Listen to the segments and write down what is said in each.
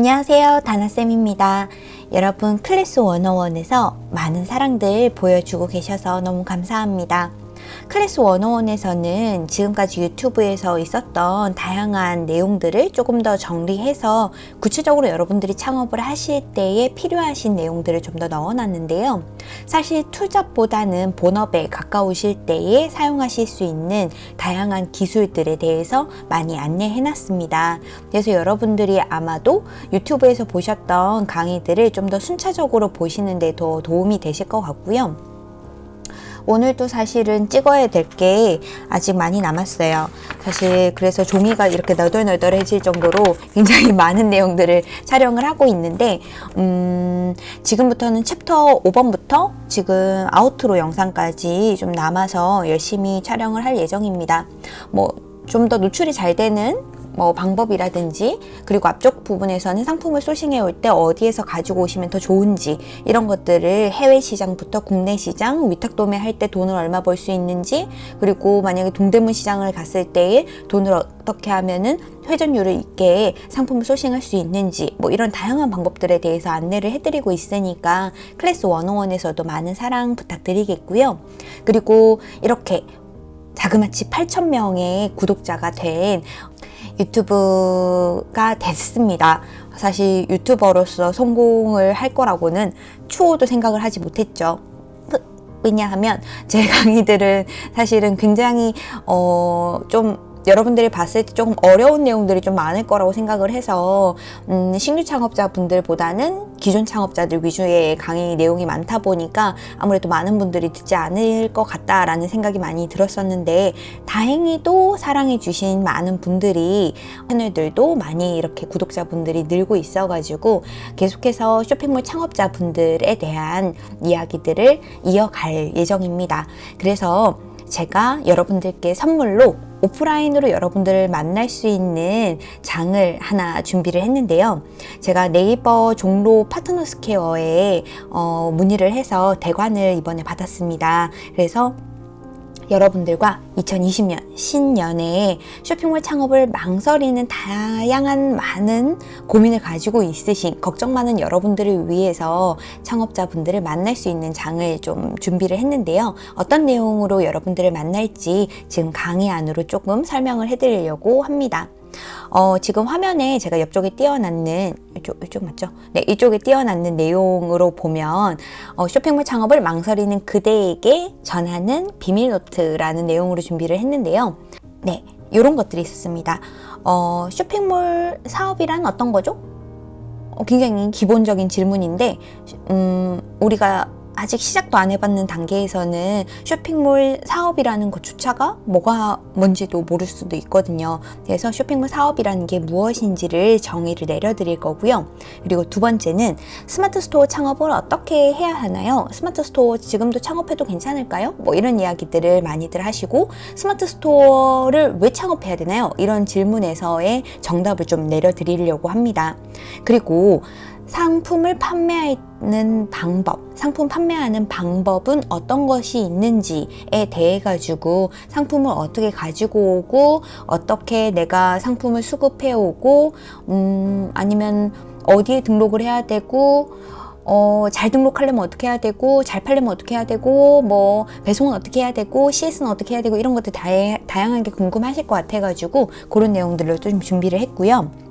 안녕하세요. 다나쌤입니다. 여러분 클래스 101에서 많은 사랑들 보여주고 계셔서 너무 감사합니다 클래스 101에서는 지금까지 유튜브에서 있었던 다양한 내용들을 조금 더 정리해서 구체적으로 여러분들이 창업을 하실 때에 필요하신 내용들을 좀 더 넣어놨는데요. 사실 투잡보다는 본업에 가까우실 때에 사용하실 수 있는 다양한 기술들에 대해서 많이 안내해놨습니다. 그래서 여러분들이 아마도 유튜브에서 보셨던 강의들을 좀 더 순차적으로 보시는 데 더 도움이 되실 것 같고요. 오늘도 사실은 찍어야 될 게 아직 많이 남았어요. 사실 그래서 종이가 이렇게 너덜너덜해질 정도로 굉장히 많은 내용들을 촬영을 하고 있는데 음, 지금부터는 챕터 5번부터 지금 아우트로 영상까지 좀 남아서 열심히 촬영을 할 예정입니다. 뭐 좀더 노출이 잘 되는 뭐 방법이라든지 그리고 앞쪽 부분에서는 상품을 소싱해 올 때 어디에서 가지고 오시면 더 좋은지 이런 것들을 해외 시장부터 국내 시장 위탁 도매할 때 돈을 얼마 벌 수 있는지 그리고 만약에 동대문 시장을 갔을 때에 돈을 어떻게 하면은 회전율을 있게 상품을 소싱할 수 있는지 뭐 이런 다양한 방법들에 대해서 안내를 해드리고 있으니까 클래스 101에서도 많은 사랑 부탁드리겠고요. 그리고 이렇게 자그마치 8,000명의 구독자가 된 유튜브가 됐습니다. 사실 유튜버로서 성공을 할 거라고는 추호도 생각을 하지 못했죠. 왜냐하면 제 강의들은 사실은 굉장히 어 좀 여러분들이 봤을 때 조금 어려운 내용들이 좀 많을 거라고 생각을 해서 음, 신규 창업자분들보다는 기존 창업자들 위주의 강의 내용이 많다 보니까 아무래도 많은 분들이 듣지 않을 것 같다라는 생각이 많이 들었었는데 다행히도 사랑해 주신 많은 분들이 채널들도 많이 이렇게 구독자분들이 늘고 있어 가지고 계속해서 쇼핑몰 창업자분들에 대한 이야기들을 이어갈 예정입니다. 그래서 제가 여러분들께 선물로 오프라인으로 여러분들을 만날 수 있는 장을 하나 준비를 했는데요. 제가 네이버 종로 파트너스케어에 어, 문의를 해서 대관을 이번에 받았습니다. 그래서 여러분들과 2020년 신년에 쇼핑몰 창업을 망설이는 다양한 많은 고민을 가지고 있으신 걱정 많은 여러분들을 위해서 창업자분들을 만날 수 있는 장을 좀 준비를 했는데요. 어떤 내용으로 여러분들을 만날지 지금 강의 안으로 조금 설명을 해드리려고 합니다. 어, 지금 화면에 제가 옆쪽에 띄워놨는 이쪽, 이쪽 맞죠? 네, 이쪽에 띄워놨는 내용으로 보면 어, 쇼핑몰 창업을 망설이는 그대에게 전하는 비밀 노트라는 내용으로 준비를 했는데요. 네, 이런 것들이 있었습니다. 어, 쇼핑몰 사업이란 어떤 거죠? 어, 굉장히 기본적인 질문인데 음, 우리가 아직 시작도 안 해봤는 단계에서는 쇼핑몰 사업이라는 것조차가 뭐가 뭔지도 모를 수도 있거든요. 그래서 쇼핑몰 사업이라는 게 무엇인지를 정의를 내려드릴 거고요. 그리고 두 번째는 스마트 스토어 창업을 어떻게 해야 하나요? 스마트 스토어 지금도 창업해도 괜찮을까요? 뭐 이런 이야기들을 많이들 하시고 스마트 스토어를 왜 창업해야 되나요? 이런 질문에서의 정답을 좀 내려드리려고 합니다. 그리고 상품을 판매하는 방법, 상품 판매하는 방법은 어떤 것이 있는지에 대해 가지고 상품을 어떻게 가지고 오고 어떻게 내가 상품을 수급해 오고 음, 아니면 어디에 등록을 해야 되고 어, 잘 등록하려면 어떻게 해야 되고 잘 팔려면 어떻게 해야 되고 뭐 배송은 어떻게 해야 되고 CS는 어떻게 해야 되고 이런 것들 다, 다양하게 궁금하실 것 같아 가지고 그런 내용들을 좀 준비를 했고요.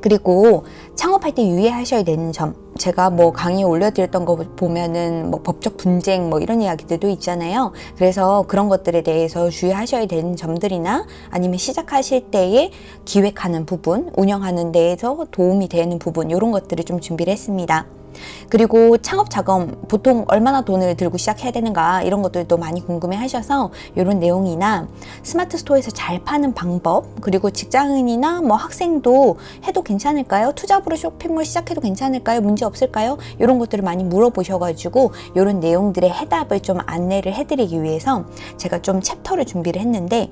그리고 창업할 때 유의하셔야 되는 점 제가 뭐 강의 올려드렸던 거 보면은 뭐 법적 분쟁 뭐 이런 이야기들도 있잖아요. 그래서 그런 것들에 대해서 주의하셔야 되는 점들이나 아니면 시작하실 때에 기획하는 부분 운영하는 데에서 도움이 되는 부분 이런 것들을 좀 준비를 했습니다 그리고 창업 자금 보통 얼마나 돈을 들고 시작해야 되는가 이런 것들도 많이 궁금해 하셔서 이런 내용이나 스마트 스토어에서 잘 파는 방법 그리고 직장인이나 뭐 학생도 해도 괜찮을까요? 투잡으로 쇼핑몰 시작해도 괜찮을까요? 문제 없을까요? 이런 것들을 많이 물어보셔가지고 이런 내용들의 해답을 좀 안내를 해드리기 위해서 제가 좀 챕터를 준비를 했는데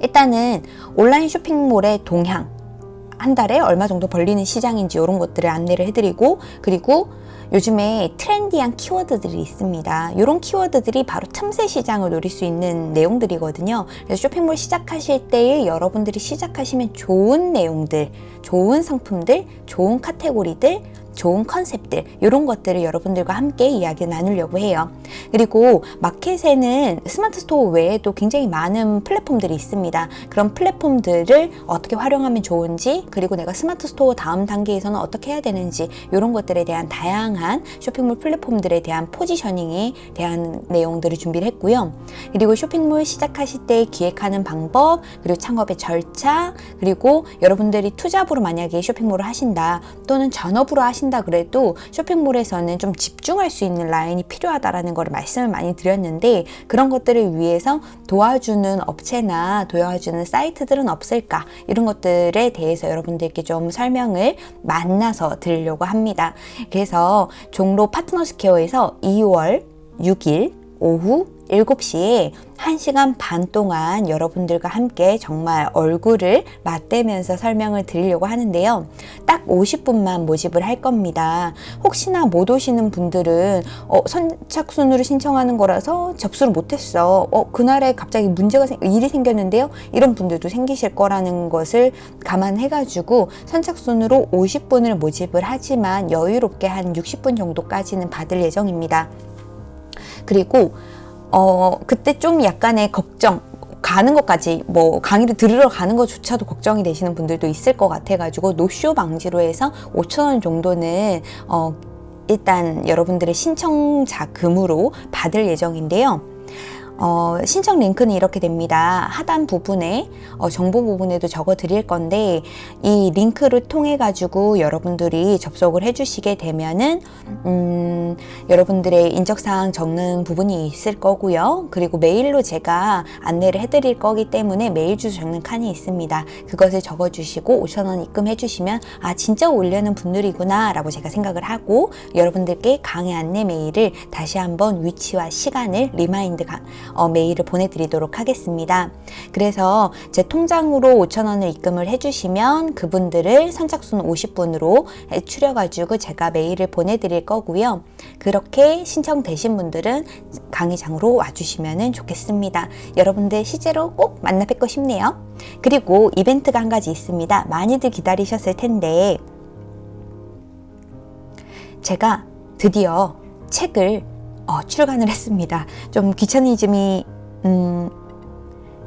일단은 온라인 쇼핑몰의 동향 한 달에 얼마 정도 벌리는 시장인지 이런 것들을 안내를 해드리고 그리고 요즘에 트렌디한 키워드들이 있습니다. 이런 키워드들이 바로 틈새 시장을 노릴 수 있는 내용들이거든요. 그래서 쇼핑몰 시작하실 때에 여러분들이 시작하시면 좋은 내용들, 좋은 상품들, 좋은 카테고리들, 좋은 컨셉들 이런 것들을 여러분들과 함께 이야기 나누려고 해요. 그리고 마켓에는 스마트 스토어 외에도 굉장히 많은 플랫폼들이 있습니다. 그런 플랫폼들을 어떻게 활용하면 좋은지 그리고 내가 스마트 스토어 다음 단계에서는 어떻게 해야 되는지 이런 것들에 대한 다양한 쇼핑몰 플랫폼들에 대한 포지셔닝에 대한 내용들을 준비를 했고요. 그리고 쇼핑몰 시작하실 때 기획하는 방법 그리고 창업의 절차 그리고 여러분들이 투잡으로 만약에 쇼핑몰을 하신다 또는 전업으로 하신다 하신다 그래도 쇼핑몰에서는 좀 집중할 수 있는 라인이 필요하다라는 걸 말씀을 많이 드렸는데 그런 것들을 위해서 도와주는 업체나 도와주는 사이트들은 없을까 이런 것들에 대해서 여러분들께 좀 설명을 만나서 드리려고 합니다. 그래서 종로 파트너스 케어에서 2월 6일 오후 7시에 1시간 반 동안 여러분들과 함께 정말 얼굴을 맞대면서 설명을 드리려고 하는데요. 딱 50분만 모집을 할 겁니다. 혹시나 못 오시는 분들은 어, 선착순으로 신청하는 거라서 접수를 못했어. 어, 그날에 갑자기 문제가 생, 일이 생겼는데요. 이런 분들도 생기실 거라는 것을 감안해가지고 선착순으로 50분을 모집을 하지만 여유롭게 한 60분 정도까지는 받을 예정입니다. 그리고 어 그때 좀 약간의 걱정 가는 것까지 뭐 강의를 들으러 가는 것조차도 걱정이 되시는 분들도 있을 것 같아 가지고 노쇼 방지로 해서 5천 원 정도는 어 일단 여러분들의 신청 자금으로 받을 예정인데요. 어, 신청 링크는 이렇게 됩니다. 하단 부분에 어, 정보 부분에도 적어 드릴 건데 이 링크를 통해 가지고 여러분들이 접속을 해주시게 되면은 음, 여러분들의 인적사항 적는 부분이 있을 거고요. 그리고 메일로 제가 안내를 해드릴 거기 때문에 메일 주소 적는 칸이 있습니다. 그것을 적어주시고 5천원 입금해 주시면 아 진짜 오려는 분들이구나 라고 제가 생각을 하고 여러분들께 강의 안내 메일을 다시 한번 위치와 시간을 remind 가, 어, 메일을 보내드리도록 하겠습니다. 그래서 제 통장으로 5천원을 입금을 해주시면 그분들을 선착순 50분으로 추려가지고 제가 메일을 보내드릴 거고요. 그렇게 신청되신 분들은 강의장으로 와주시면 좋겠습니다. 여러분들 실제로 꼭 만나 뵙고 싶네요. 그리고 이벤트가 한 가지 있습니다. 많이들 기다리셨을 텐데 제가 드디어 책을 어, 출간을 했습니다. 좀 귀차니즘이 음,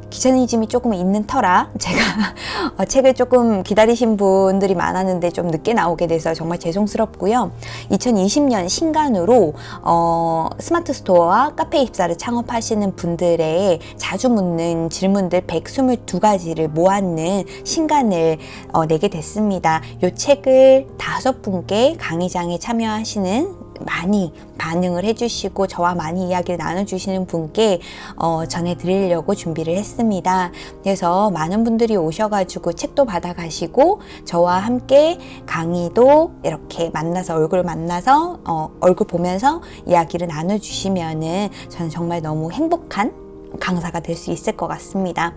귀차니즘이 조금 있는 터라 제가 어, 책을 조금 기다리신 분들이 많았는데 좀 늦게 나오게 돼서 정말 죄송스럽고요. 2020년 신간으로 어, 스마트 스토어와 카페 입사를 창업하시는 분들의 자주 묻는 질문들 122가지를 모았는 신간을 어, 내게 됐습니다. 이 책을 다섯 분께 강의장에 참여하시는 많이 반응을 해주시고 저와 많이 이야기를 나눠주시는 분께 어, 전해드리려고 준비를 했습니다. 그래서 많은 분들이 오셔가지고 책도 받아가시고 저와 함께 강의도 이렇게 만나서 얼굴 만나서 어, 얼굴 보면서 이야기를 나눠주시면은 저는 정말 너무 행복한 강사가 될 수 있을 것 같습니다.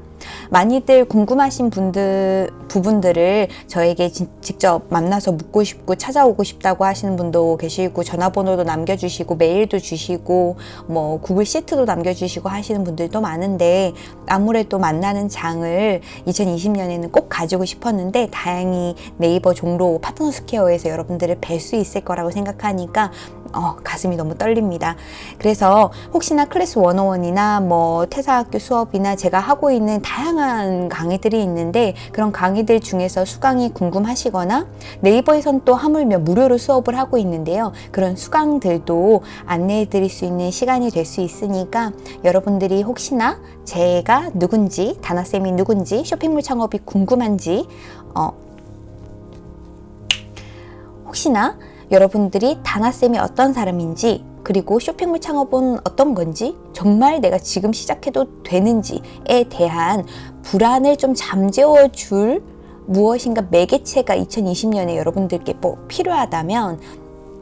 많이들 궁금하신 분들 부분들을 저에게 지, 직접 만나서 묻고 싶고 찾아오고 싶다고 하시는 분도 계시고 전화번호도 남겨주시고 메일도 주시고 뭐 구글 시트도 남겨주시고 하시는 분들도 많은데 아무래도 만나는 장을 2020년에는 꼭 가지고 싶었는데 다행히 네이버 종로 파트너 스퀘어에서 여러분들을 뵐 수 있을 거라고 생각하니까 어, 가슴이 너무 떨립니다. 그래서 혹시나 클래스 101이나 뭐 퇴사학교 수업이나 제가 하고 있는 다양한 강의들이 있는데 그런 강의들 중에서 수강이 궁금하시거나 네이버에선 또 하물며 무료로 수업을 하고 있는데요. 그런 수강들도 안내해 드릴 수 있는 시간이 될 수 있으니까 여러분들이 혹시나 제가 누군지 다나쌤이 누군지 쇼핑몰 창업이 궁금한지 어, 혹시나 여러분들이 다나쌤이 어떤 사람인지 그리고 쇼핑몰 창업은 어떤 건지 정말 내가 지금 시작해도 되는지에 대한 불안을 좀 잠재워 줄 무엇인가 매개체가 2020년에 여러분들께 뭐 필요하다면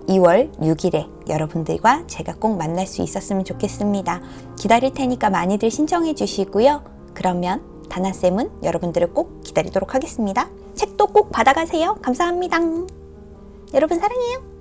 2월 6일에 여러분들과 제가 꼭 만날 수 있었으면 좋겠습니다. 기다릴 테니까 많이들 신청해 주시고요. 그러면 다나쌤은 여러분들을 꼭 기다리도록 하겠습니다. 책도 꼭 받아가세요. 감사합니다. 여러분 사랑해요.